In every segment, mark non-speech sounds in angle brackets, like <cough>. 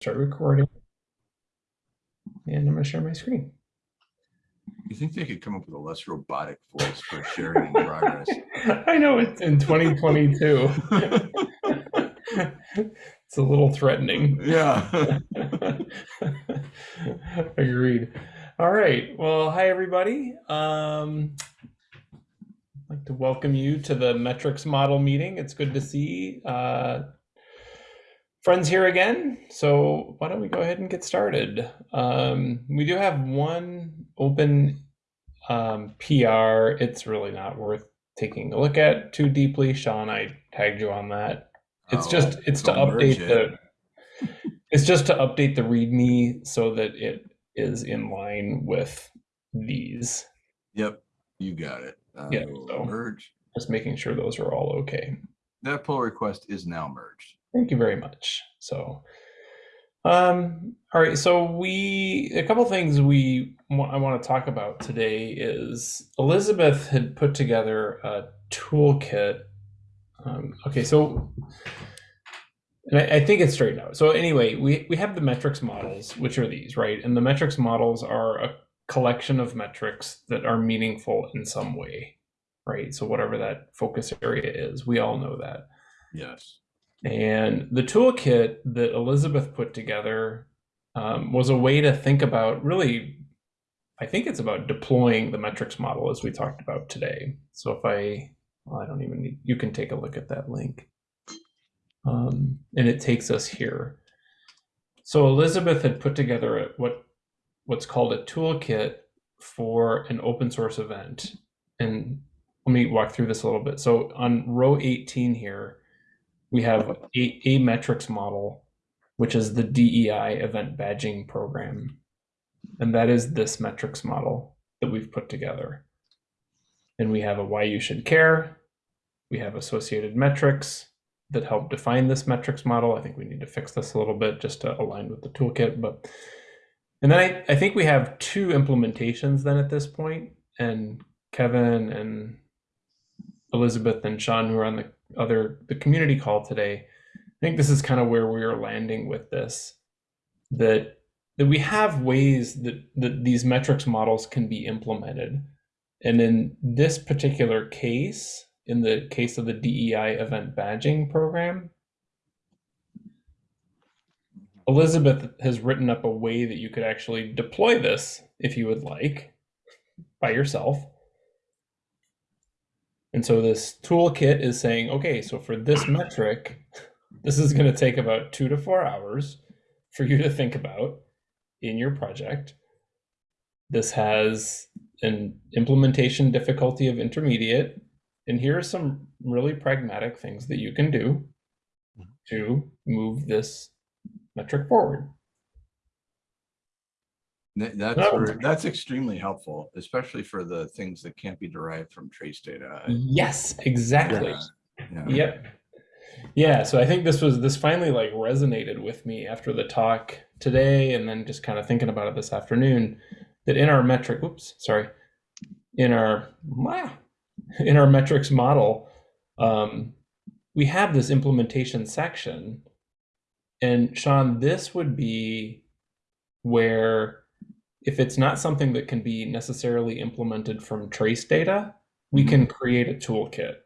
Start recording. And I'm gonna share my screen. You think they could come up with a less robotic voice for sharing in progress? <laughs> I know it's in 2022. <laughs> It's a little threatening. Yeah. <laughs> Agreed. All right. Well, hi everybody. Um, I'd like to welcome you to the metrics model meeting. It's good to see uh, friends here again. So why don't we go ahead and get started? Um, we do have one open um, PR. It's really not worth taking a look at too deeply. Sean, I tagged you on that. It's Oh, just it's to update it. the <laughs> it's just to update the README so that it is in line with these. Yep, you got it. I Yeah, so- Merge. Just making sure those are all okay. That pull request is now merged. Thank you very much. So, um, all right. So we a couple things we I want to talk about today is Elizabeth had put together a toolkit. Um, okay, so and I, I think it's straightened out. So anyway, we we have the metrics models, which are these, right? And the metrics models are a collection of metrics that are meaningful in some way, right? So whatever that focus area is, we all know that. Yes. And the toolkit that Elizabeth put together um, was a way to think about really, I think it's about deploying the metrics model as we talked about today. So if I, well, I don't even need, you can take a look at that link. Um, and it takes us here. So Elizabeth had put together a, what what's called a toolkit for an open source event. And let me walk through this a little bit. So on row 18 here, we have a, a metrics model, which is the DEI event badging program. And that is this metrics model that we've put together. And we have a why you should care. We have associated metrics that help define this metrics model. I think we need to fix this a little bit just to align with the toolkit. But and then I, I think we have two implementations then at this point, and Kevin and Elizabeth and Sean, who are on the other the community call today, I think this is kind of where we are landing with this. That that we have ways that, that these metrics models can be implemented. And in this particular case, in the case of the DEI event badging program, Elizabeth has written up a way that you could actually deploy this if you would like by yourself. And so this toolkit is saying, okay, so for this metric, this is going to take about two to four hours for you to think about in your project. This has an implementation difficulty of intermediate. And here are some really pragmatic things that you can do mm-hmm. to move this metric forward. Th- That's, that's extremely helpful, especially for the things that can't be derived from trace data. Yes, exactly. Yeah, yeah. Yep. Yeah, so I think this was this finally like resonated with me after the talk today and then just kind of thinking about it this afternoon that in our metric oops, sorry. In our <laughs> in our metrics model, um, we have this implementation section. And Sean, this would be where if it's not something that can be necessarily implemented from trace data, we can create a toolkit.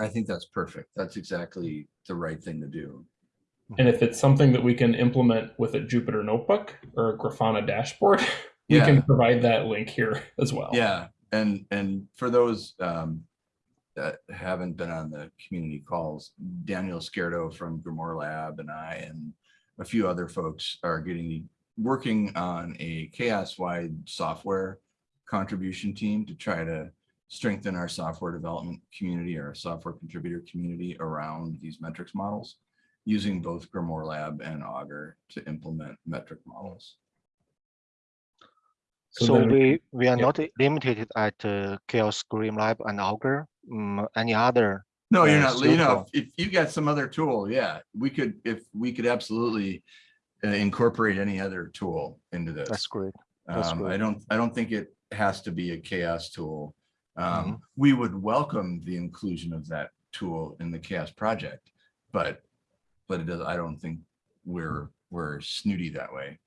I think that's perfect. That's exactly the right thing to do. And if it's something that we can implement with a Jupyter notebook or a Grafana dashboard, we Yeah. can provide that link here as well. Yeah, and and for those um, that haven't been on the community calls, Daniel Izquierdo from Grimoire Lab and I and a few other folks are getting working on a chaos-wide software contribution team to try to strengthen our software development community, our software contributor community around these metrics models, using both Grimoire Lab and Augur to implement metric models. So So then- we, we are yeah. not limited at uh, Chaos Grimoire Lab and Augur, mm, any other. No, you're uh, not, you know, suitable. if you got some other tool, yeah, we could, if we could absolutely uh, incorporate any other tool into this. That's great. that's Um, I don't, I don't think it has to be a chaos tool. Um, we would welcome the inclusion of that tool in the chaos project, but, but it does, I don't think we're we're snooty that way.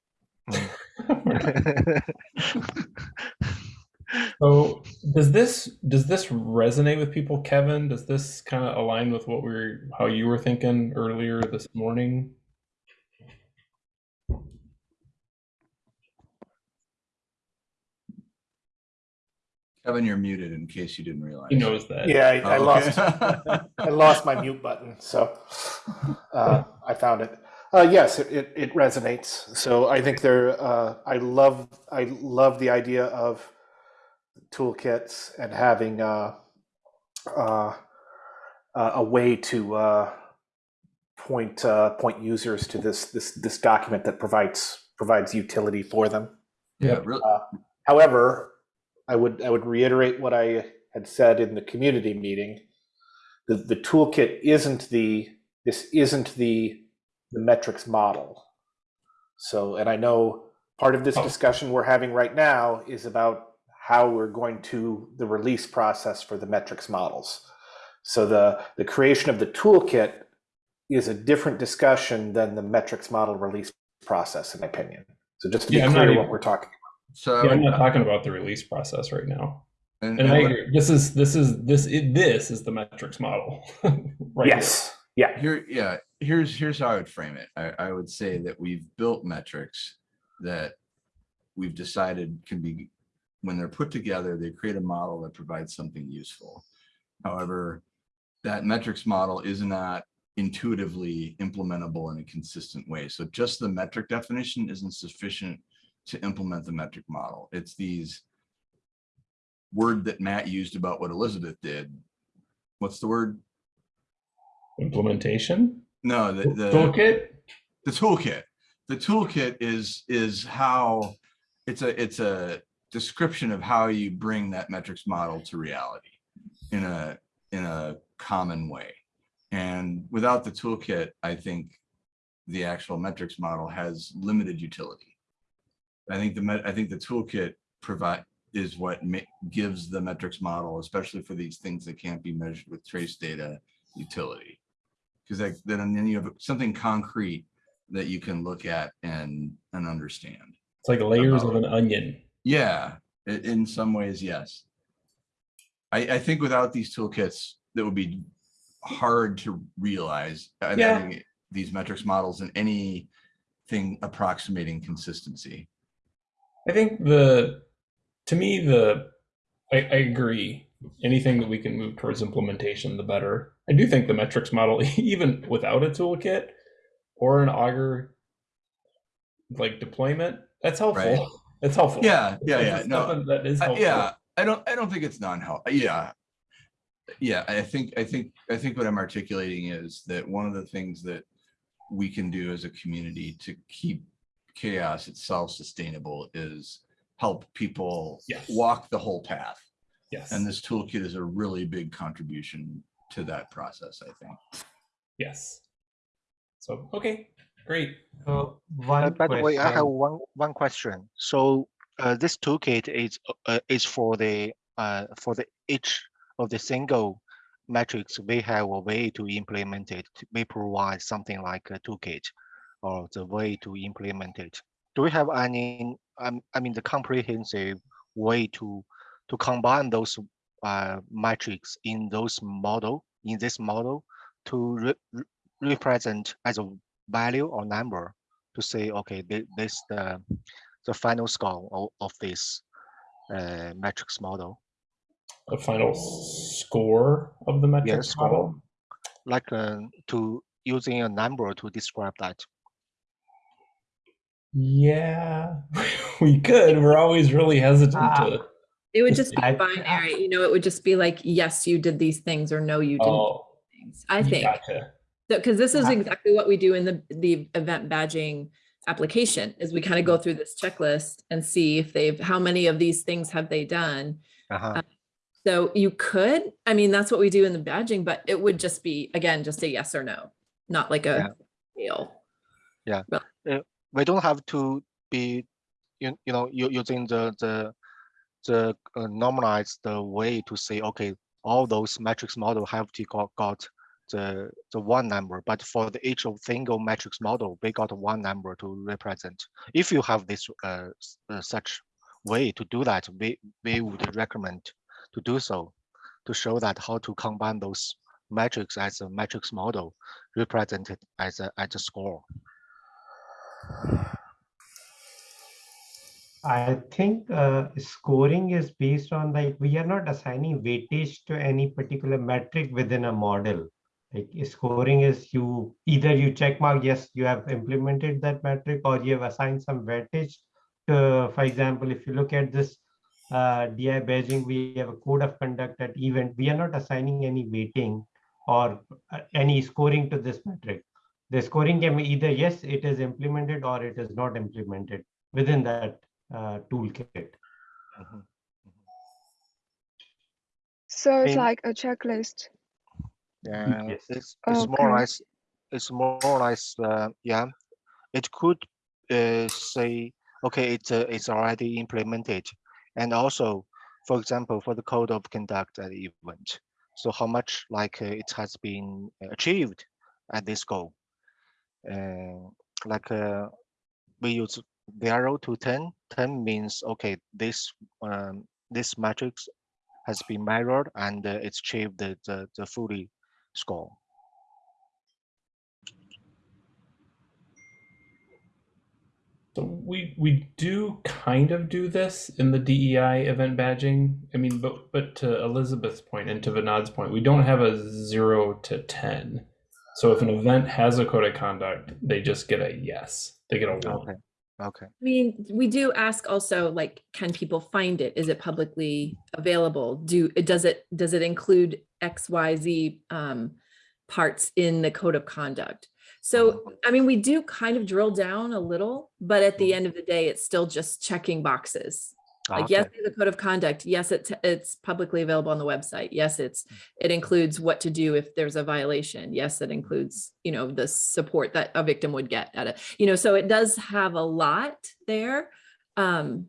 So does this does this resonate with people, Kevin? Does this kind of align with what we're how you were thinking earlier this morning? Kevin, you're muted in case you didn't realize. He knows that. Yeah, I, I Oh, lost okay. <laughs> I lost my mute button, so uh, I found it. Uh, yes, it, it, it resonates. So I think there. Uh, I love I love the idea of toolkits and having uh, uh, uh, a way to uh, point uh, point users to this this this document that provides provides utility for them. Yeah, really. However, I would I would reiterate what I had said in the community meeting. The the toolkit isn't the this isn't the the metrics model. So, and I know part of this Oh. discussion we're having right now is about how we're going to the release process for the metrics models. So the the creation of the toolkit is a different discussion than the metrics model release process, in my opinion. So just to be Yeah, clear even- what we're talking. So I Yeah, I'm would- not talking about the release process right now. and- And and I what- agree. This is this is this it, this is the metrics model. <laughs> right yes. Yeah. Here, yeah, here's, here's how I would frame it. I, I would say that we've built metrics that we've decided can be, when they're put together, they create a model that provides something useful. However, that metrics model is not intuitively implementable in a consistent way. So just the metric definition isn't sufficient to implement the metric model. It's these word that Matt used about what Elizabeth did. What's the word? Implementation. No, the, the. Toolkit. the toolkit the toolkit is is how it's a it's a description of how you bring that metrics model to reality in a in a common way and without the toolkit i think the actual metrics model has limited utility i think the i think the toolkit provide is what gives the metrics model especially for these things that can't be measured with trace data utility because then and then you have something concrete that you can look at and and understand. It's like layers of an onion. Yeah, in some ways, yes. I I think without these toolkits, that would be hard to realize uh, Yeah. these metrics models in anything approximating consistency. I think the to me the I, I agree. Anything that we can move towards implementation, the better. I do think the metrics model, <laughs> even without a toolkit or an Augur like deployment, that's helpful. Right. It's helpful. Yeah, yeah, yeah. No, that is I- helpful. yeah. I don't I don't think it's non-help. Yeah. Yeah, I think I think I think what I'm articulating is that one of the things that we can do as a community to keep chaos itself sustainable is help people Yes. walk the whole path. Yes. And this toolkit is a really big contribution to that process, I think. yes. So okay, great. So Uh, one by the way, I have one one question. So uh, this toolkit is uh, is for the uh, for the each of the single metrics. We have a way to implement it. We provide something like a toolkit, or the way to implement it. Do we have any? Um, I mean, the comprehensive way to to combine those uh, metrics in those model in this model to re re- represent as a value or number to say, okay, this the the final score of, of this uh, metrics model. The final score of the metrics score. model. Like uh, to using a number to describe that. Yeah, <laughs> we could. We're always really hesitant Ah. to. It would just be <laughs> I- binary, you know, it would just be like, yes, you did these things or no, you didn't. Oh, these things. I you think, gotcha. because this is Ah. exactly what we do in the, the event badging application is we kind of go through this checklist and see if they've, how many of these things have they done? Uh-huh. So you could, I mean, that's what we do in the badging, but it would just be, again, just a yes or no, not like a deal. We don't have to be, you, you know, using the the the uh, normalized way to say, okay, all those metrics model have to got, got the, the one number, but for the each of single matrix model, we got one number to represent. If you have this uh, uh, such way to do that, we, we would recommend to do so to show that how to combine those metrics as a matrix model represented as a, as a score. I think uh, scoring is based on like we are not assigning weightage to any particular metric within a model. Like scoring is you either you check mark yes you have implemented that metric or you have assigned some weightage. To, for example, if you look at this uh, DI badging, we have a code of conduct at event. We are not assigning any weighting or uh, any scoring to this metric. The scoring can be either yes it is implemented or it is not implemented within that uh, toolkit. Mhm. So it's mean- like a checklist. Yeah, Yes. it's it's more or less it's more or less uh, yeah. It could uh, say okay, it's uh, it's already implemented, and also, for example, for the code of conduct at the event. So how much like uh, it has been achieved at this goal? Like uh, we use zero to 10. 10 means okay, this um, this matrix has been measured and uh, it's achieved the, the the fully score. So we we do kind of do this in the DEI event badging. I mean, but but to Elizabeth's point and to Vinod's point, we don't have a zero to ten. So if an event has a code of conduct, they just get a yes. They get a one. Okay. Okay. I mean, we do ask also, like, can people find it? Is it publicly available? Do, it does it, does it include X, Y, Z um, parts in the code of conduct? So, I mean, we do kind of drill down a little, but at the end of the day, it's still just checking boxes. Like, yes, Okay. there's a code of conduct. Yes, it's, it's publicly available on the website. Yes, it's, it includes what to do if there's a violation. Yes, it includes, you know, the support that a victim would get at it. You know, so it does have a lot there. Um,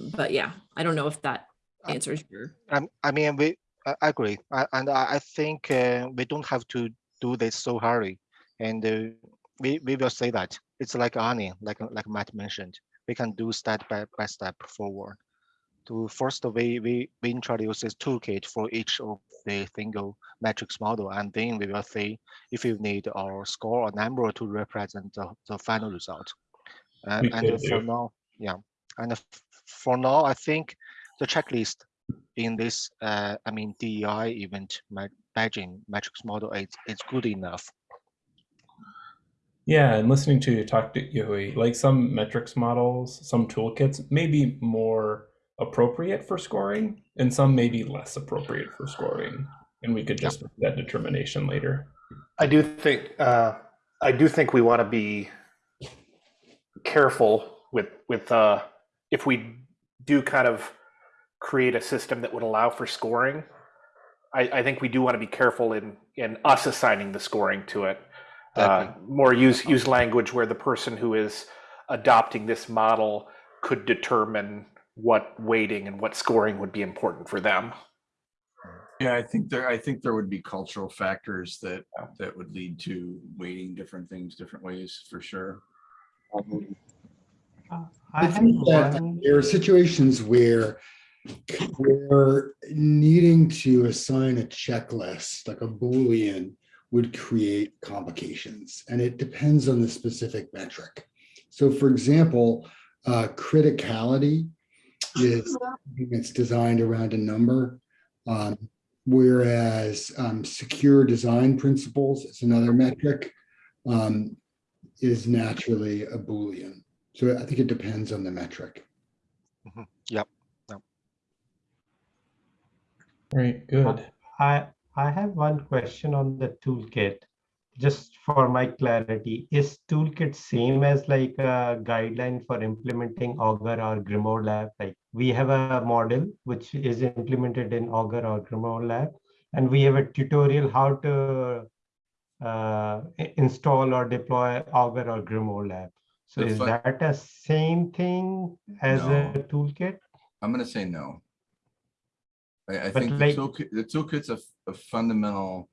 but yeah, I don't know if that answers your. Um, I mean, we I I agree, I, and I, I think uh, we don't have to do this so hurry, and uh, we we will say that it's like onion, like like Matt mentioned. We can do step by, by step forward. To first, we we we introduce this toolkit for each of the single matrix model, and then we will see if you need our score or number to represent the, the final result. Uh, and for now, yeah, and for now, I think the checklist in this, uh, I mean, DEI event badging matrix model is, is good enough. Yeah, and listening to you talk to Yui, like some metrics models, some toolkits may be more appropriate for scoring, and some may be less appropriate for scoring. And we could just make that determination later. I do think uh, I do think we want to be careful with with uh, if we do kind of create a system that would allow for scoring. I, I think we do want to be careful in in us assigning the scoring to it. Uh, more use use language where the person who is adopting this model could determine what weighting and what scoring would be important for them. Yeah, I think there, I think there would be cultural factors that, that would lead to weighting different things different ways for sure. I I think that there are situations where where needing to assign a checklist, like a Boolean, would create complications. And it depends on the specific metric. So for example, uh, criticality is <laughs> something that's designed around a number. um, Whereas um, secure design principles is another metric, um, is naturally a Boolean. So I think it depends on the metric. Yep. Right, good. I I have one question on the toolkit. Just for my clarity, is toolkit same as like a guideline for implementing Augur or Grimoire Lab? Like we have a model which is implemented in Augur or Grimoire Lab, and we have a tutorial how to uh, install or deploy Augur or Grimoire Lab. So The is that a same thing as a toolkit? I'm gonna say no. I, I think the toolkit, the toolkit's a, a fundamental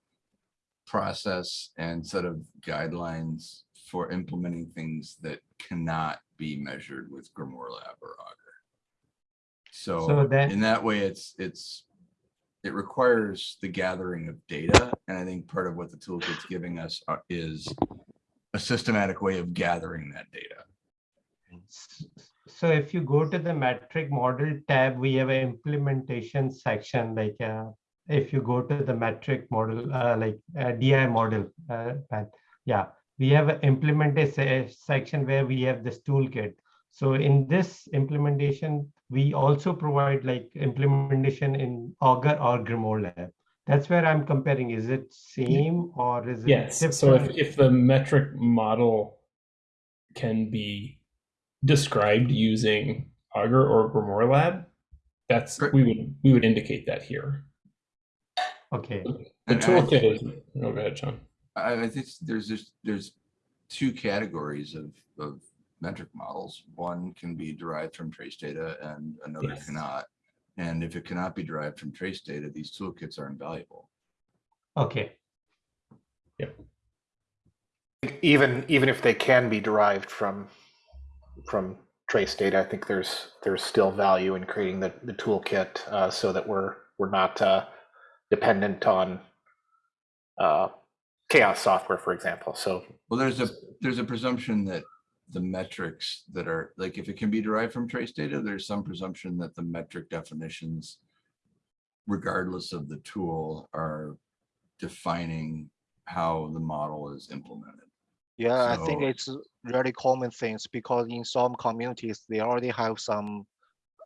process and set of guidelines for implementing things that cannot be measured with Grimoire Lab or Augur. So So then- in that way, it's, it's, it requires the gathering of data. And I think part of what the toolkit's giving us uh, is a systematic way of gathering that data. So if you go to the metric model tab, we have an implementation section, like, uh, if you go to the metric model, uh, like, uh, DI model, uh, path, yeah, we have an implementation section where we have this toolkit. So in this implementation, we also provide like implementation in Augur or Grimoire Lab. That's where I'm comparing. Is it same or is it Yes. So if, if the metric model can be described using Augur or Grimoire Lab, that's we would we would indicate that here. Okay, The And I- toolkit is. No, go ahead, Sean. I, I think there's just, there's two categories of, of metric models. One can be derived from trace data and another Yes. cannot. And if it cannot be derived from trace data, these toolkits are invaluable. okay. Yep. Even, even if they can be derived from, from trace data, I think there's, there's still value in creating the, the toolkit uh, so that we're, we're not uh, dependent on uh, chaos software, for example. So Well, there's a, there's a presumption that the metrics that are, like, if it can be derived from trace data, there's some presumption that the metric definitions, regardless of the tool, are defining how the model is implemented. Yeah, I think it's really common things because in some communities, they already have some,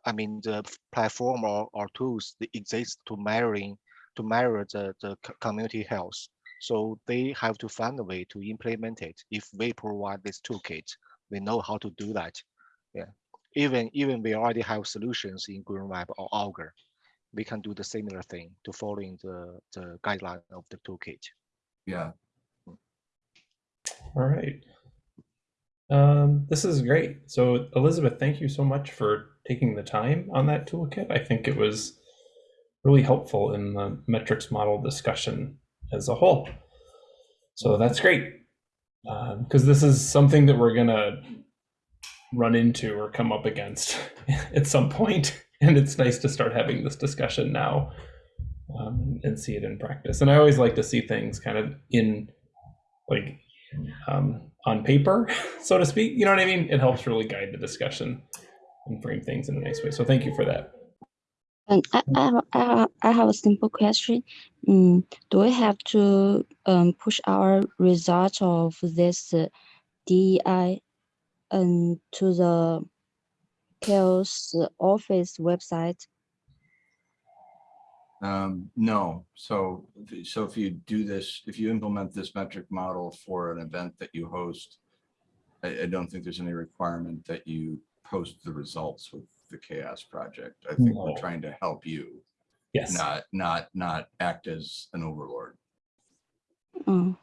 I mean, the platform or, or tools that exist to measuring, to mirror the, the community health. So they have to find a way to implement it. If we provide this toolkit, we know how to do that. Yeah, even, even we already have solutions in GrimoireLab or Augur. We can do the similar thing to following the, the guideline of the toolkit. Yeah, All right. Um, this is great. So Elizabeth, thank you so much for taking the time on that toolkit. I think it was really helpful in the metrics model discussion as a whole. So that's great. Because this is something that we're gonna run into or come up against <laughs> at some point, <laughs> and it's nice to start having this discussion now um, and see it in practice. And I always like to see things kind of in like um, on paper, <laughs> so to speak. You know what I mean? It helps really guide the discussion and frame things in a nice way. So thank you for that. And I, I, have- I, I have a simple question. Mm, do we have to um, push our result of this uh, DEI um, to the chaos office website? um, no, so, so if you do this, if you implement this metric model for an event that you host, I, I don't think there's any requirement that you post the results with the chaos project. I think we're trying to help you, Yes. not, not, not act as an overlord. Mm,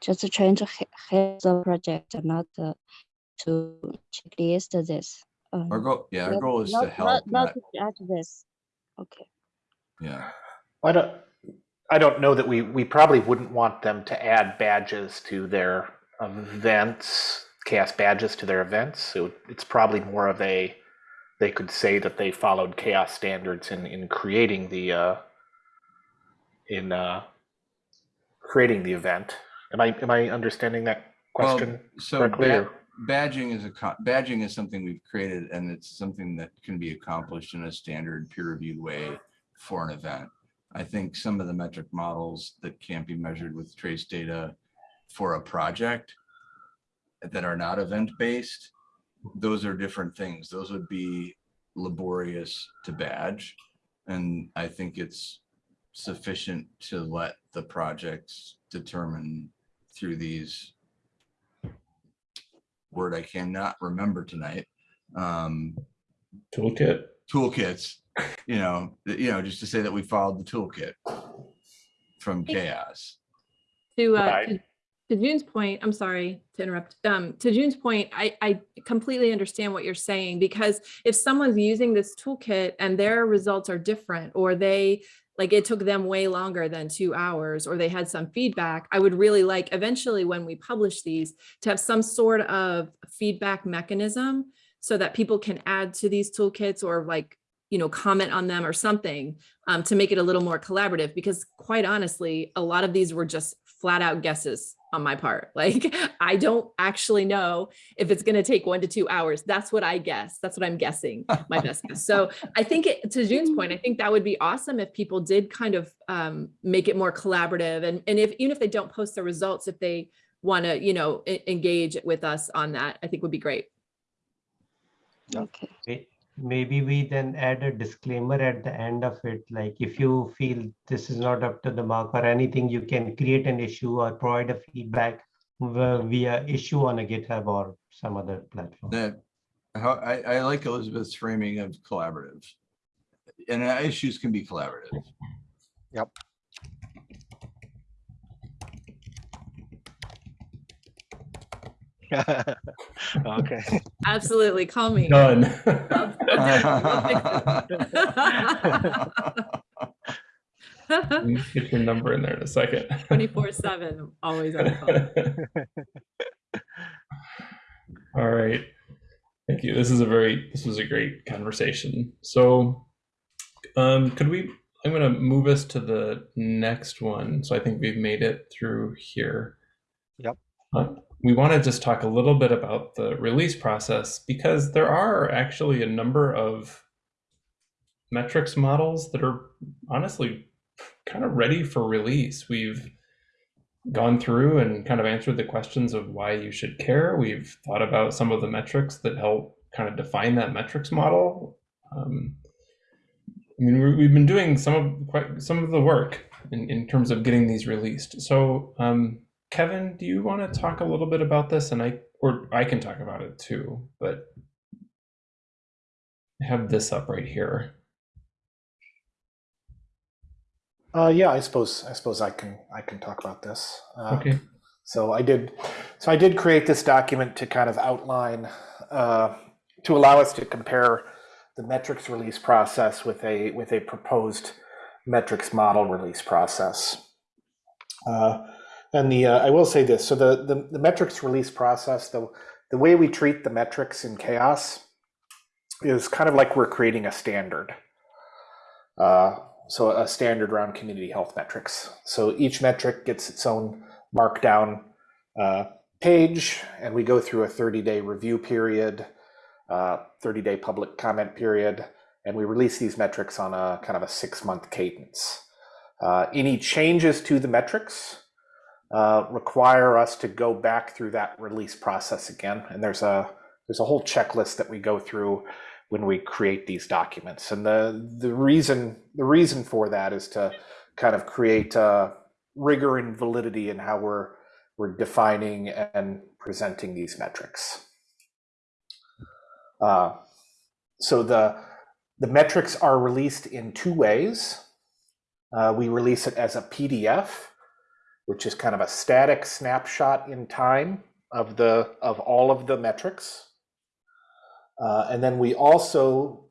just trying to he- help the project, not uh, to checklist this. Um, Our goal, yeah, our not- goal is not- to help, Not, not, not to judge this. Okay. yeah. I don't, I don't know that we, we probably wouldn't want them to add badges to their events, chaos badges to their events. So it's probably more of a, they could say that they followed chaos standards in, in creating the, uh, in, uh, creating the event. Am I, am I understanding that question Well, So correctly? ba- badging is a, badging is something we've created and it's something that can be accomplished in a standard peer reviewed way for an event. I think some of the metric models that can't be measured with trace data for a project that are not event based, those are different things. Those would be laborious to badge. And I think it's sufficient to let the projects determine through these word I cannot remember tonight. Um, Toolkit. toolkits, you know, you know, just to say that we followed the toolkit from chaos. To, uh, Right. to- to June's point, I'm sorry to interrupt. Um, to June's point, I, I completely understand what you're saying because if someone's using this toolkit and their results are different or they like it took them way longer than two hours or they had some feedback, I would really like eventually when we publish these to have some sort of feedback mechanism so that people can add to these toolkits or like, you know, comment on them or something um, to make it a little more collaborative because quite honestly, a lot of these were just flat out guesses on my part. <laughs> Like, I don't actually know if it's going to take one to two hours. That's what I guess. That's what I'm guessing, my <laughs> best guess. So I think it, to June's point, I think that would be awesome if people did kind of um, make it more collaborative. And, and if even if they don't post the results, if they want to, you know, engage with us on that, I think would be great. Okay. May- Maybe we then add a disclaimer at the end of it, like if you feel this is not up to the mark or anything, you can create an issue or provide a feedback via via issue on a GitHub or some other platform. That, how, I, I like Elizabeth's framing of collaborative. And uh, issues can be collaborative. Okay. Absolutely. Call me. Done. <laughs> Get your number in there in a second. 24 seven, always on the phone. <laughs> All right. Thank you. This is a very this was a great conversation. So um could we I'm going to move us to the next one. So I think we've made it through here. Yep. Uh, we want to just talk a little bit about the release process because there are actually a number of metrics models that are honestly kind of ready for release. We've gone through and kind of answered the questions of why you should care. We've thought about some of the metrics that help kind of define that metrics model. Um, I mean, we- we've been doing some of quite some of the work in, in terms of getting these released. So, um, Kevin, do you want to talk a little bit about this? And I, or I can talk about it too, but I have this up right here. Uh, yeah, I suppose I suppose I can I can talk about this. Uh, Okay. So I did, so I did create this document to kind of outline, uh, to allow us to compare the metrics release process with a with a proposed metrics model release process. Uh, and the uh, I will say this: so the, the the metrics release process, the the way we treat the metrics in chaos is kind of like we're creating a standard. Uh, so a standard around community health metrics. So each metric gets its own markdown uh, page, and we go through a 30-day review period, 30-day public comment period, and we release these metrics on a kind of a six-month cadence. Uh, any changes to the metrics uh, require us to go back through that release process again, and there's a there's a whole checklist that we go through when we create these documents. And the the reason the reason for that is to kind of create uh, rigor and validity in how we're we're defining and presenting these metrics. Uh, so the the metrics are released in two ways. Uh, we release it as a PDF, which is kind of a static snapshot in time of the of all of the metrics. Uh, and then we also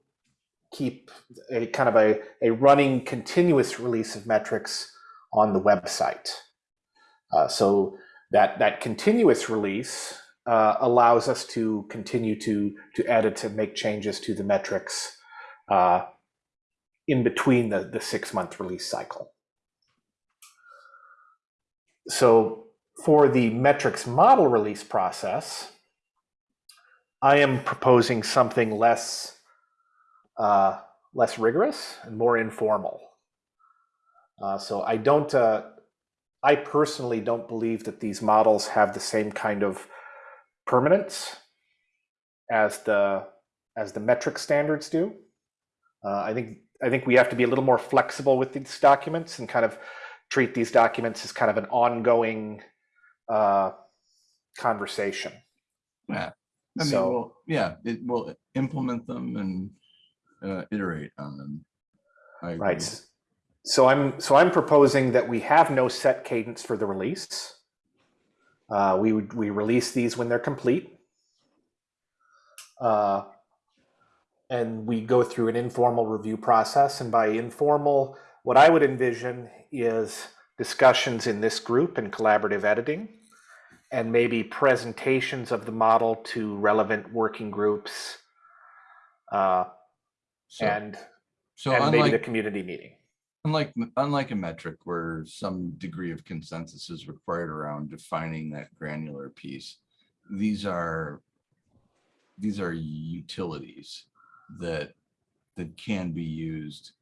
keep a kind of a, a running continuous release of metrics on the website. Uh, so that, that continuous release uh, allows us to continue to, to edit and make changes to the metrics uh, in between the, the six month release cycle. So for the metrics model release process, I am proposing something less uh, less rigorous and more informal. Uh, so I don't, uh, I personally don't believe that these models have the same kind of permanence as the as the metric standards do. Uh, I think I think we have to be a little more flexible with these documents and kind of treat these documents as kind of an ongoing uh, conversation. Yeah. I mean, So- we'll, yeah, it will implement them and uh, iterate on them. Right. So I'm so I'm proposing that we have no set cadence for the release. Uh, we would we release these when they're complete, uh, and we go through an informal review process. And by informal, what I would envision is discussions in this group and collaborative editing, and maybe presentations of the model to relevant working groups, uh, So, and so and maybe the community meeting. unlike, unlike a metric where some degree of consensus is required around defining that granular piece, these are, these are utilities that, that can be used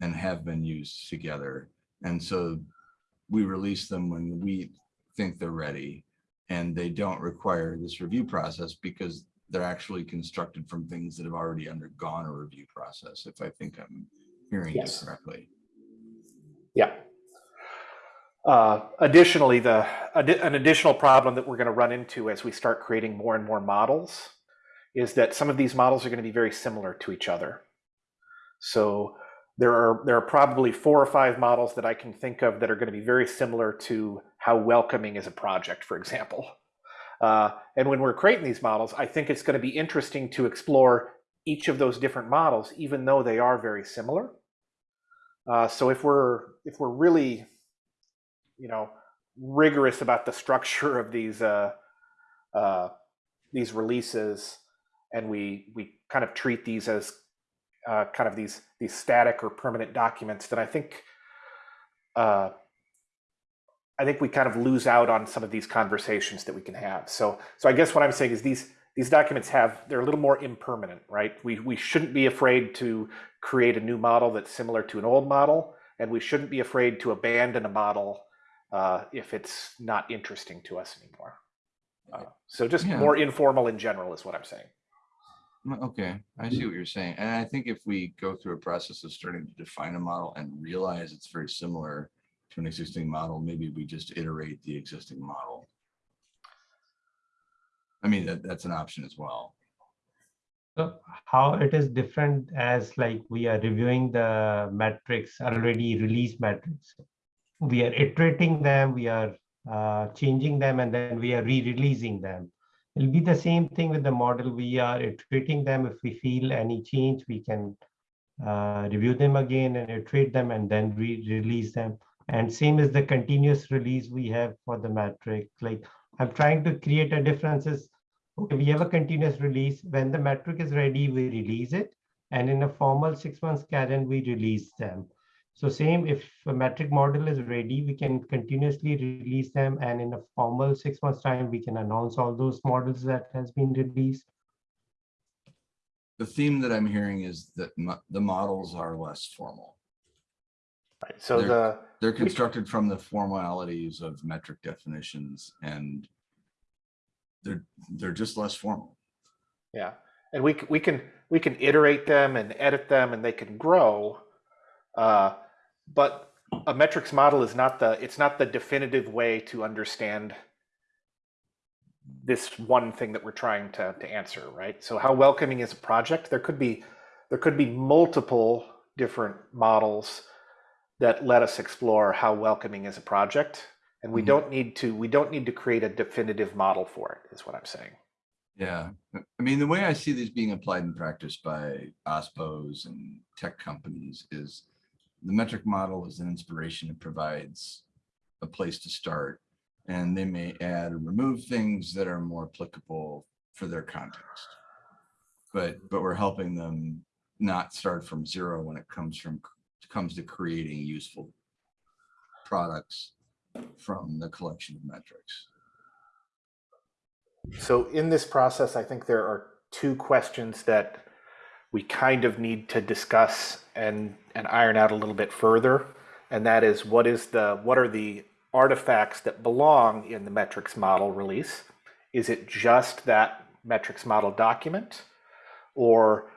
and have been used together. And so we release them when we think they're ready. And they don't require this review process because they're actually constructed from things that have already undergone a review process, if I think I'm hearing you Yes. correctly. Yeah. Uh, additionally, the addi- an additional problem that we're going to run into as we start creating more and more models is that some of these models are going to be very similar to each other. So there are there are probably four or five models that I can think of that are going to be very similar to how welcoming is a project, for example. Uh, and when we're creating these models, I think it's going to be interesting to explore each of those different models, even though they are very similar. Uh, so if we're if we're really, you know, rigorous about the <laughs> structure of these uh, uh, these releases, and we we kind of treat these as uh, kind of these these static or permanent documents, then I think uh, I think we kind of lose out on some of these conversations that we can have. So so I guess what I'm saying is these these documents have they're a little more impermanent, right? We we shouldn't be afraid to create a new model that's similar to an old model, and we shouldn't be afraid to abandon a model uh, if it's not interesting to us anymore. Uh, so just Yeah. more informal in general is what I'm saying. Okay, I see what you're saying. And I think if we go through a process of starting to define a model and realize it's very similar to an existing model, maybe we just iterate the existing model. I mean, that, that's an option as well. So how it is different as like we are reviewing the metrics, already released metrics. We are iterating them, we are uh, changing them, and then we are re-releasing them. It'll be the same thing with the model. We are iterating them. If we feel any change, we can uh, review them again and iterate them and then re-release them. And same as the continuous release we have for the metric. Like I'm trying to create a differences Okay, we have a continuous release. When the metric is ready, we release it. And in a formal six months cadence, we release them. So same, if a metric model is ready, we can continuously release them. And in a formal six months time, we can announce all those models that has been released. The theme that I'm hearing is that mo- the models are less formal. Right. So There- the They're constructed from the formalities of metric definitions and they're, they're just less formal. Yeah, and we we can we can iterate them and edit them, and they can grow. Uh, but a metrics model is not the it's not the definitive way to understand this one thing that we're trying to to answer, right? So how welcoming is a project? There could be there could be multiple different models that let us explore how welcoming is a project, and we Mhm. don't need to we don't need to create a definitive model for it. Is what I'm saying. Yeah, I- I mean, the way I see these being applied in practice by OSPOs and tech companies is the metric model is an inspiration. It provides a place to start. And they may add or remove things that are more applicable for their context. But, but we're helping them not start from zero when it comes from, comes to creating useful products from the collection of metrics. So in this process, I think there are two questions that we kind of need to discuss and, and iron out a little bit further. And that is what is the what are the artifacts that belong in the metrics model release? Is it just that metrics model document? Or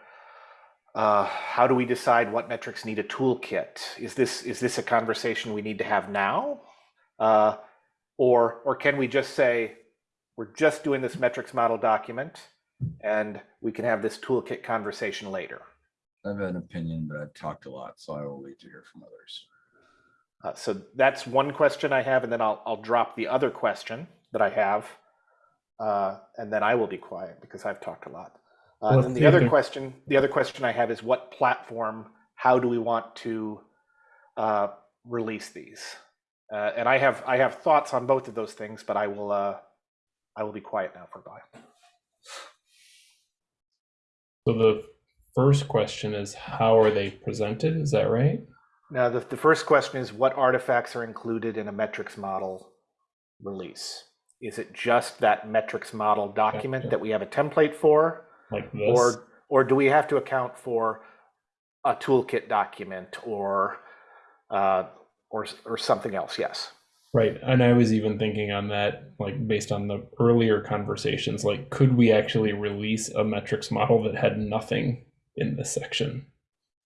uh, how do we decide what metrics need a toolkit? Is this is this a conversation we need to have now? Uh, or or can we just say we're just doing this metrics model document and we can have this toolkit conversation later. I have an opinion, but I've talked a lot, so I will wait to hear from others. Uh, so that's one question I have, and then I'll, I'll drop the other question that I have. Uh, and then I will be quiet because I've talked a lot. Uh, and the other question, the other question I have is what platform, how do we want to uh, release these. Uh, and I have I have thoughts on both of those things, but I will uh, I will be quiet now for a while. So the first question is how are they presented? Is that right? Now, the, the first question is what artifacts are included in a metrics model release? Is it just that metrics model document that we have a template for? Like this? Or, or do we have to account for a toolkit document or, uh, or, or something else? Yes. Right. And I was even thinking on that, like based on the earlier conversations, like could we actually release a metrics model that had nothing in this section?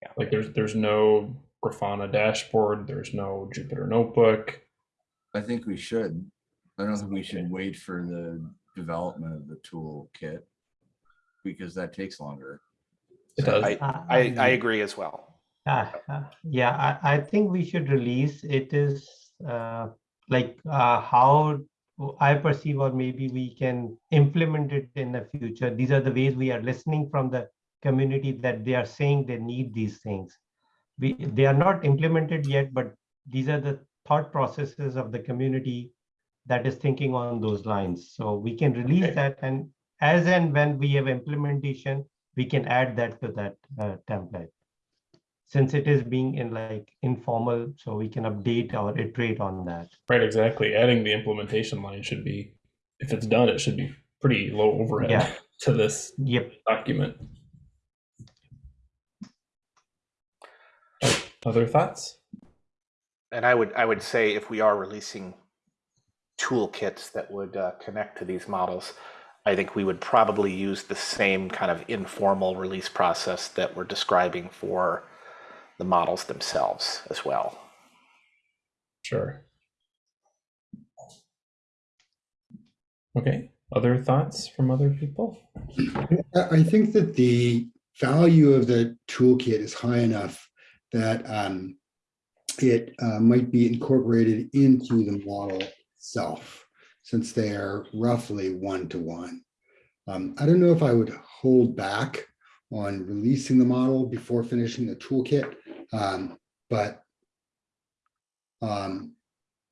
Yeah. Like there's there's no Grafana dashboard, there's no Jupyter notebook. I think we should. I don't think we should wait for the development of the toolkit because that takes longer. It does. I, Uh, I, I agree as well. Ah, yeah, I, I think we should release it is uh, like uh, how I perceive, or maybe we can implement it in the future. These are the ways we are listening from the community that they are saying they need these things. We they are not implemented yet, but these are the thought processes of the community that is thinking on those lines. So we can release Okay. that, and as and when we have implementation, we can add that to that uh, template since it is being in like informal, so we can update or iterate on that. Right, exactly. Adding the implementation line should be, if it's done, it should be pretty low overhead Yeah. to this Yep. document. Other thoughts? And I would, I would say if we are releasing toolkits that would uh, connect to these models, I think we would probably use the same kind of informal release process that we're describing for the models themselves as well. Sure. Okay, other thoughts from other people? I I think that the value of the toolkit is high enough that um, it uh, might be incorporated into the model itself, since they are roughly one to one. Um, I don't know if I would hold back on releasing the model before finishing the toolkit, um, but um,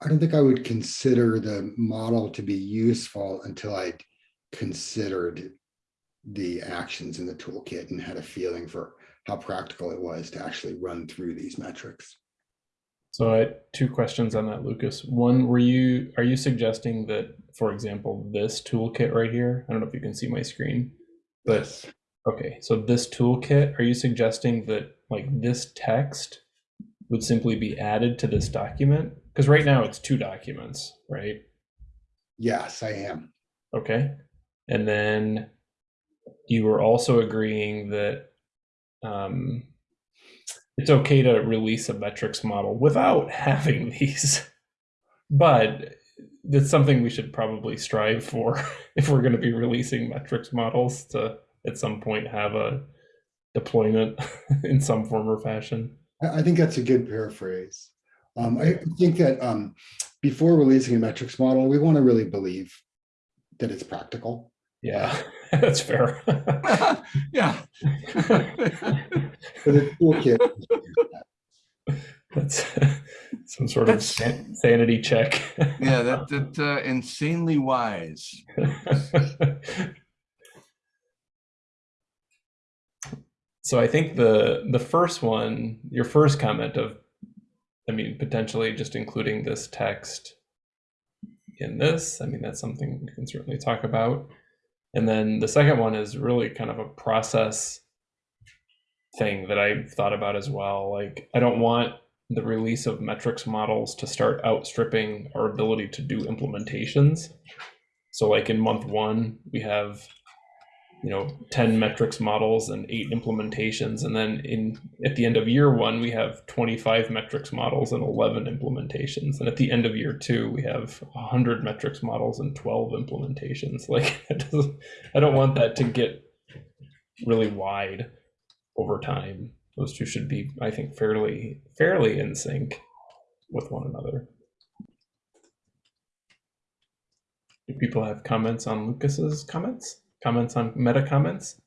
I don't think I would consider the model to be useful until I'd considered the actions in the toolkit and had a feeling for how practical it was to actually run through these metrics. So I had two questions on that, Lucas. One, were you are you suggesting that, for example, this toolkit right here? I don't know if you can see my screen, but Yes. okay. So this toolkit, are you suggesting that like this text would simply be added to this document? Because right now it's two documents, right? Yes, I am. Okay. And then you were also agreeing that um, it's okay to release a metrics model without <laughs> having these, but that's something we should probably strive for <laughs> if we're going to be releasing metrics models to at some point have a deployment <laughs> in some form or fashion. I, I think that's a good paraphrase. Um, I think that um, before releasing a metrics model, we want to really believe that it's practical. Yeah, <laughs> that's fair. <laughs> Yeah. For the toolkit, that's some sort of That's- san- sanity check. Yeah, that, that uh, insanely wise. So I think the the first one, your first comment of, I mean, potentially just including this text in this. I mean, that's something we can certainly talk about. And then the second one is really kind of a process thing that I thought about as well. Like, I don't want the release of metrics models to start outstripping our ability to do implementations. So, like in month one, we have you know 10 metrics models and eight implementations. And then in at the end of year one we have 25 metrics models and 11 implementations. And at the end of year two we have 100 metrics models and 12 implementations. <laughs> Like i don't want that to get really wide over time. Those two should be i think fairly fairly in sync with one another. Do people have comments on lucas's comments comments on meta comments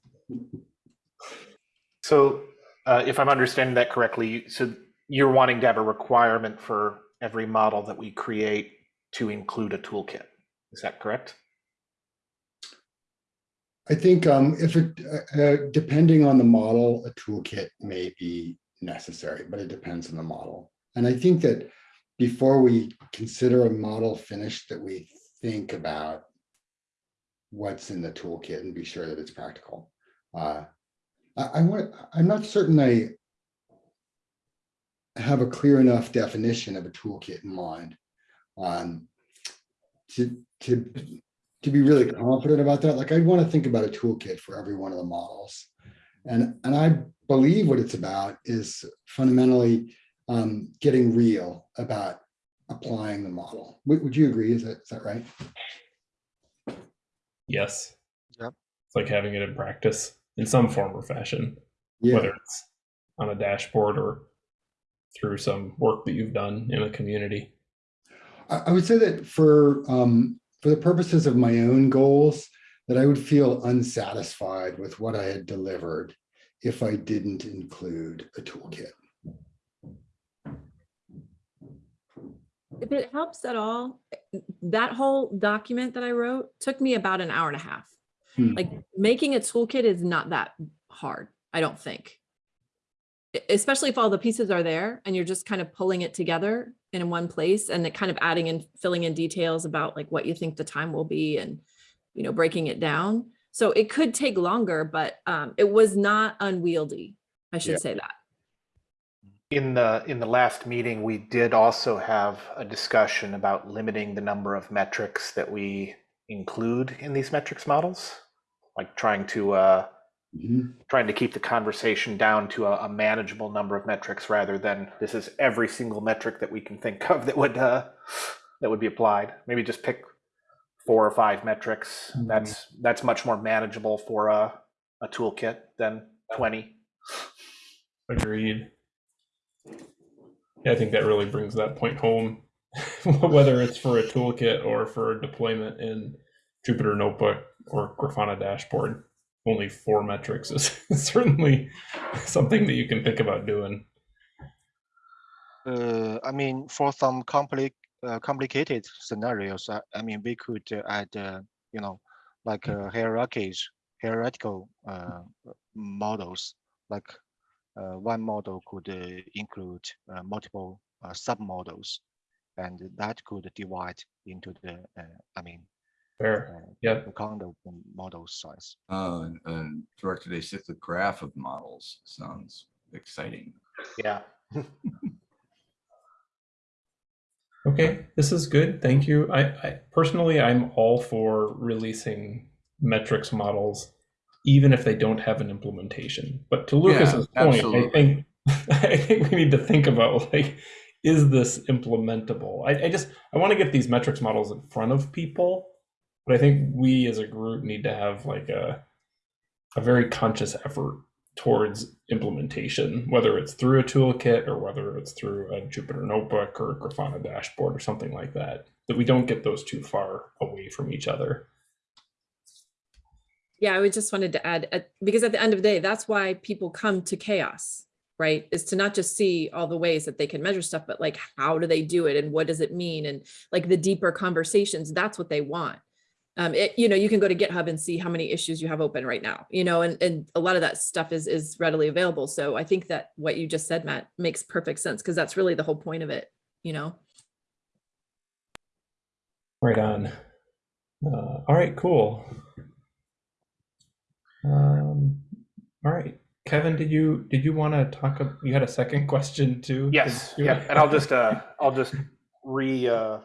So, uh, if I'm understanding that correctly, so you're wanting to have a requirement for every model that we create to include a toolkit. Is that correct? I think um, if it, uh, uh, depending on the model, a toolkit may be necessary, but it depends on the model. And I think that before we consider a model finished, that we think about what's in the toolkit and be sure that it's practical. Uh, I, I want, I'm not certain I have a clear enough definition of a toolkit in mind. Um, to, to, to be really confident about that, like I'd want to think about a toolkit for every one of the models. And, and I believe what it's about is fundamentally um, getting real about applying the model. Would, would you agree? Is that, is that right? Yes. Yep. It's like having it in practice in some form or fashion, Yeah. whether it's on a dashboard or through some work that you've done in a community. I, I would say that for um, for the purposes of my own goals, that I would feel unsatisfied with what I had delivered if I didn't include a toolkit. If it helps at all, that whole document that I wrote took me about an hour and a half. Hmm. Like making a toolkit is not that hard, I don't think. Especially if all the pieces are there and you're just kind of pulling it together in one place and it kind of adding and filling in details about like what you think the time will be and, you know, breaking it down. So it could take longer, but um, it was not unwieldy. I Yeah. should say that. In the, in the last meeting, we did also have a discussion about limiting the number of metrics that we include in these metrics models. Like trying to, uh, Mhm. trying to keep the conversation down to a, a manageable number of metrics rather than this is every single metric that we can think of that would, uh, that would be applied. Maybe just pick four or five metrics. Mhm. That's, that's much more manageable for a, a toolkit than 20. Agreed. Yeah, I think that really brings that point home, <laughs> whether it's for a toolkit or for a deployment in Jupyter Notebook or Grafana dashboard. Only four metrics is <laughs> certainly something that you can think about doing. Uh, I mean, for some compli uh, complicated scenarios, I, I mean, we could uh, add, uh, you know, like uh, hierarchies, hierarchical uh, models. Like uh, one model could uh, include uh, multiple uh, submodels, and that could divide into the, uh, I mean, Fair. uh, Yep. the kind of model size. Uh, and- and directed acyclic graph of models sounds exciting. Yeah. <laughs> Okay, this is good. Thank you. I, I personally, I'm all for releasing metrics models, even if they don't have an implementation. But to Lucas's point, I think <laughs> I think we need to think about like, is this implementable? I, I just I want to get these metrics models in front of people, but I think we as a group need to have like a a very conscious effort towards implementation, whether it's through a toolkit or whether it's through a Jupyter notebook or a Grafana dashboard or something like that, that we don't get those too far away from each other. Yeah, I just wanted to add, uh, because at the end of the day, that's why people come to CHAOSS, right? Is to not just see all the ways that they can measure stuff, but like, how do they do it? And what does it mean? And like the deeper conversations, that's what they want. Um, it, you know, you can go to GitHub and see how many issues you have open right now, you know, and, and a lot of that stuff is, is readily available. So I think that what you just said, Matt, makes perfect sense because that's really the whole point of it, you know? Right on. Uh, all right, cool. Um, all right, Kevin, did you did you want to talk? You had a second <laughs> question too. Yes, yeah, and I'll just, uh, I'll just re, uh,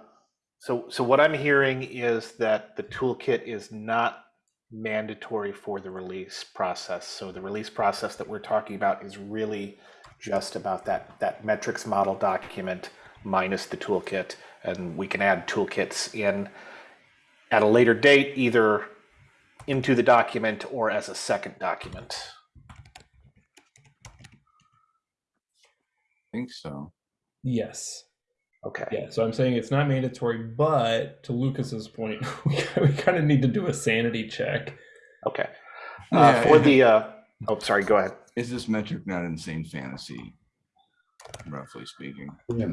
so, so what I'm hearing is that the toolkit is not mandatory for the release process. So the release process that we're talking about is really just about that, that metrics model document minus the toolkit. And we can add toolkits in at a later date, either into the document or as a second document. I think so. Yes. Okay. Yeah. So I'm saying it's not mandatory, but to Lucas's point, <laughs> we, we kind of need to do a sanity check. Okay. Yeah, Uh, for the, uh, oh, sorry, go ahead. Is this metric not insane fantasy? roughly speaking. Yeah.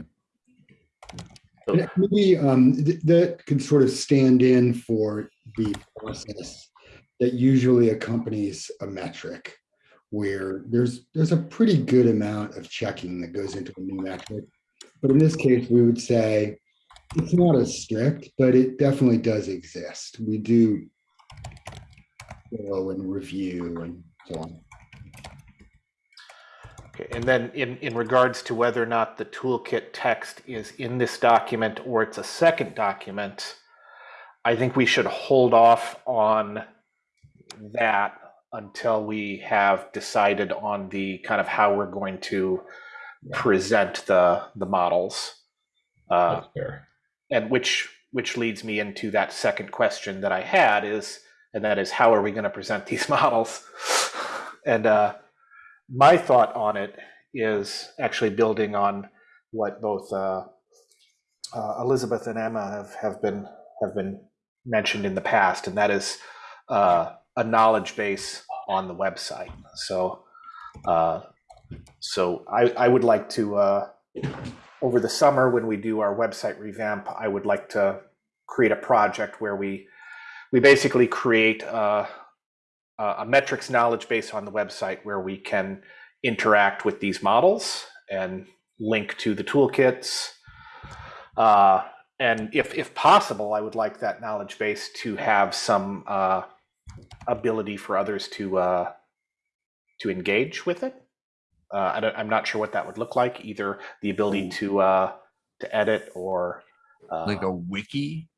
So- Maybe um, th- that can sort of stand in for the process that usually accompanies a metric where there's, there's a pretty good amount of checking that goes into a new metric. But in this case, we would say it's not as strict, but it definitely does exist. We do go and review and so on. Okay, and then in, in regards to whether or not the toolkit text is in this document or it's a second document, I think we should hold off on that until we have decided on the kind of how we're going to present the, the models. Uh, and which, which leads me into that second question that I had is, and that is, how are we going to present these <laughs> models? And uh, my thought on it is actually building on what both uh, uh, Elizabeth and Emma have, have been have been mentioned in the past, and that is uh, a knowledge base on the website. So, uh, so I, I would like to uh, over the summer when we do our website revamp, I would like to create a project where we we basically create a, a metrics knowledge base on the website where we can interact with these models and link to the toolkits. Uh, and if, if possible, I would like that knowledge base to have some uh, ability for others to uh, to engage with it. Uh, I don't, I'm not sure what that would look like. Either the ability to uh, to edit or uh, Like a wiki?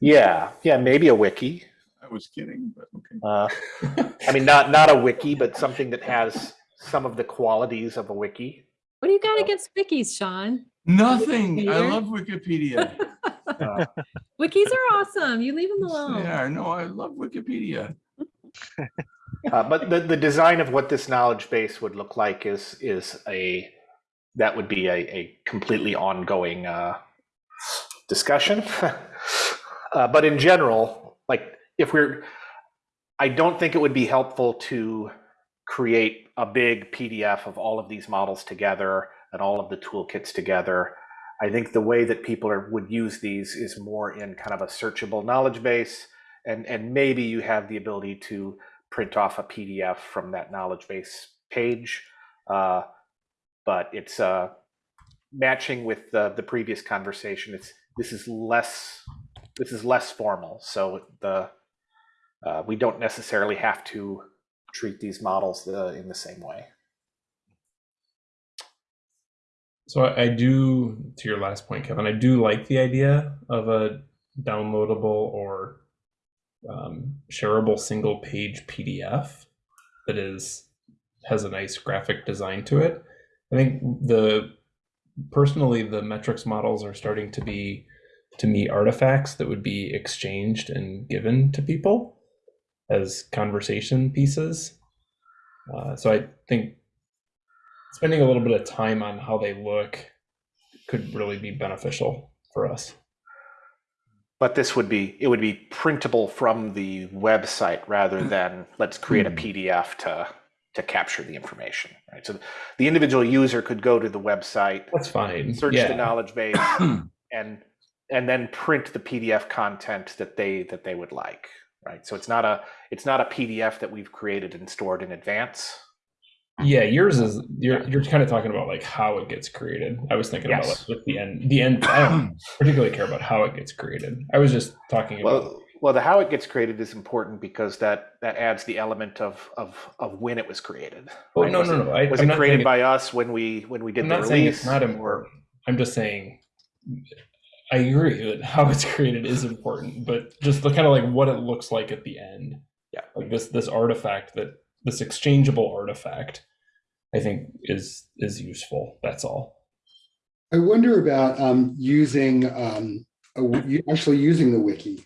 yeah, yeah, maybe a wiki. I was kidding, but okay. Uh, I mean, <laughs> not not a wiki, but something that has some of the qualities of a wiki. What do you got against wikis, Sean? Nothing. I love Wikipedia. <laughs> Uh, Wikis are awesome. You leave them They alone. are. No, I love Wikipedia. Uh, but the, the design of what this knowledge base would look like is is a that would be a, a completely ongoing uh, discussion. <laughs> uh, but in general, like if we're, I don't think it would be helpful to create a big PDF of all of these models together and all of the toolkits together. I think the way that people are, would use these is more in kind of a searchable knowledge base, and and maybe you have the ability to print off a PDF from that knowledge base page. Uh, but it's uh, matching with the, the previous conversation. It's this is less this is less formal, so the uh, we don't necessarily have to treat these models the, in the same way. So I I do, to your last point, Kevin, I do like the idea of a downloadable or um, shareable single page PDF that is has a nice graphic design to it. I think the personally the metrics models are starting to be to me artifacts that would be exchanged and given to people as conversation pieces. Uh, so I think spending a little bit of time on how they look could really be beneficial for us. But this would be it would be printable from the website rather hmm. than let's create a hmm. PDF to to capture the information. Right. So the individual user could go to the website, That's fine. search yeah. the knowledge <clears throat> base, and and then print the PDF content that they that they would like. Right. So it's not a it's not a PDF that we've created and stored in advance. Yeah, yours is you're you're kind of talking about like how it gets created. I was thinking about Yes. like with the end the end I don't <clears throat> particularly care about how it gets created. I was just talking about Well, well, the how it gets created is important because that that adds the element of of of when it was created. Oh, right? no, was no, it, no. I, was I'm it created by us when we when we did I'm the release? it's not or- important. I'm just saying I agree that how it's <laughs> created is important, but just the kind of like what it looks like at the end. Yeah. Like this this artifact that this exchangeable artifact, I think is is useful. That's all. I wonder about um, using, um, a w- you- actually using the wiki.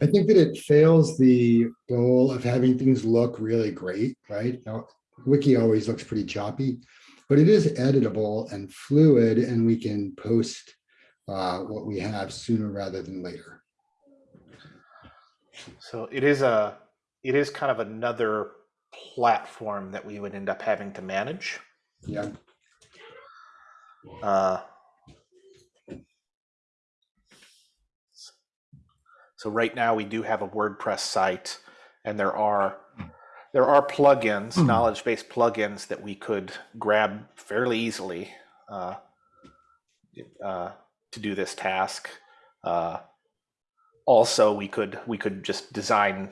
I think that it fails the goal of having things look really great, right? Now, Wiki always looks pretty choppy, but it is editable and fluid and we can post uh, what we have sooner rather than later. So it is a it is kind of another platform that we would end up having to manage. Yeah, Uh, So right now we do have a WordPress site and there are there are plugins, knowledge based plugins that we could grab fairly easily uh, uh, to do this task. Uh, also, we could we could just design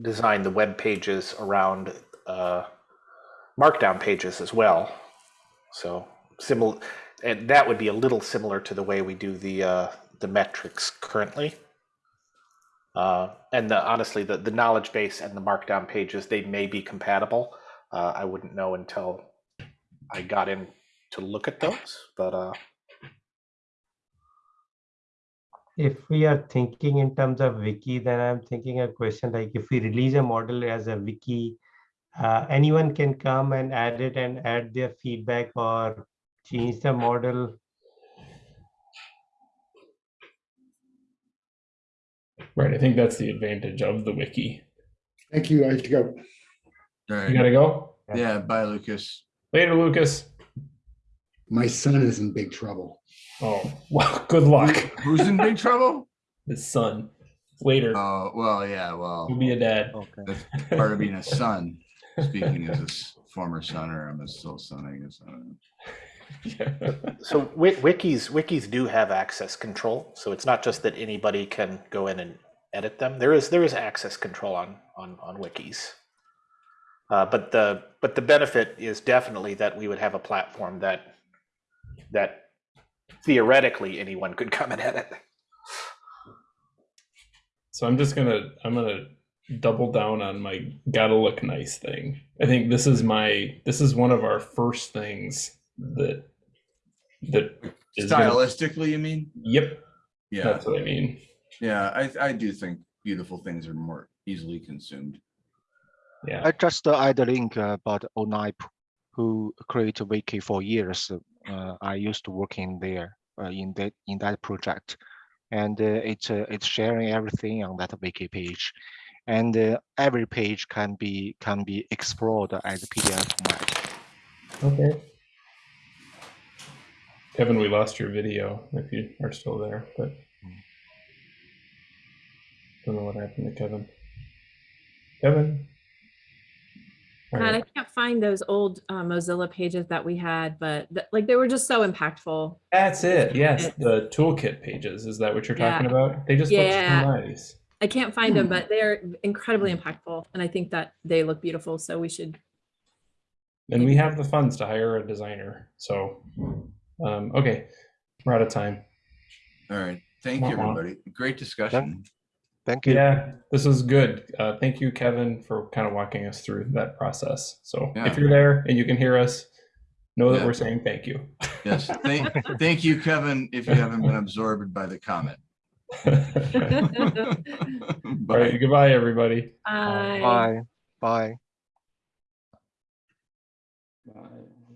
design the web pages around uh, markdown pages as well. So similar, and that would be a little similar to the way we do the uh, the metrics currently. Uh, and the, honestly, the, the knowledge base and the markdown pages they may be compatible. Uh, I wouldn't know until I got in to look at those, but If we are thinking in terms of wiki, then I'm thinking a question like if we release a model as a wiki, uh, anyone can come and add it and add their feedback or change the model. Right. I think that's the advantage of the wiki. thank you. I have to go. All You gotta go. Yeah, bye, Lucas. Later, Lucas. My son is in big trouble. Oh, well, good luck. Who's in big trouble? <laughs> His son. Later. Oh, well, yeah, well, He'll be a dad. Okay. that's part of being a son. Speaking as a s- former son, or I'm a still son, I guess. I don't know. <laughs> so wi- wikis wikis do have access control. So it's not just that anybody can go in and edit them. There is there is access control on on on wikis. Uh, but the but the benefit is definitely that we would have a platform that that theoretically anyone could come and edit. So I'm just gonna I'm gonna double down on my gotta look nice thing. I think this is my this is one of our first things that that is gonna- Stylistically, you mean? Yep, Yeah, that's what I mean. yeah, I, I do think beautiful things are more easily consumed. Yeah. I just uh, add a link uh, about Onipe, who create a wiki for years. Uh, I used to work in there uh, in that in that project, and uh, it's uh, it's sharing everything on that wiki page, and uh, every page can be can be explored as PDF format. Okay. Kevin, we lost your video if you are still there, but don't know what happened to Kevin. Kevin? All God, I can't find those old uh, Mozilla pages that we had, but th- like they were just so impactful. That's it. Yes, the toolkit pages. Is that what you're talking Yeah. about? They just Yeah. look so nice. I can't find them, Hmm. but they're incredibly impactful, and I think that they look beautiful. So we should. And we have the funds to hire a designer. So, um, okay, we're out of time. All right, thank you, Wah-wah. everybody. Great discussion. Thank you. Yeah, this is good. Uh, thank you, Kevin, for kind of walking us through that process. So Yeah. if you're there and you can hear us, know that Yeah. we're saying thank you. Yes, thank, <laughs> thank you, Kevin, if you haven't been absorbed by the comment. <laughs> All Bye. right, goodbye, everybody. Bye. Bye. Bye. Bye.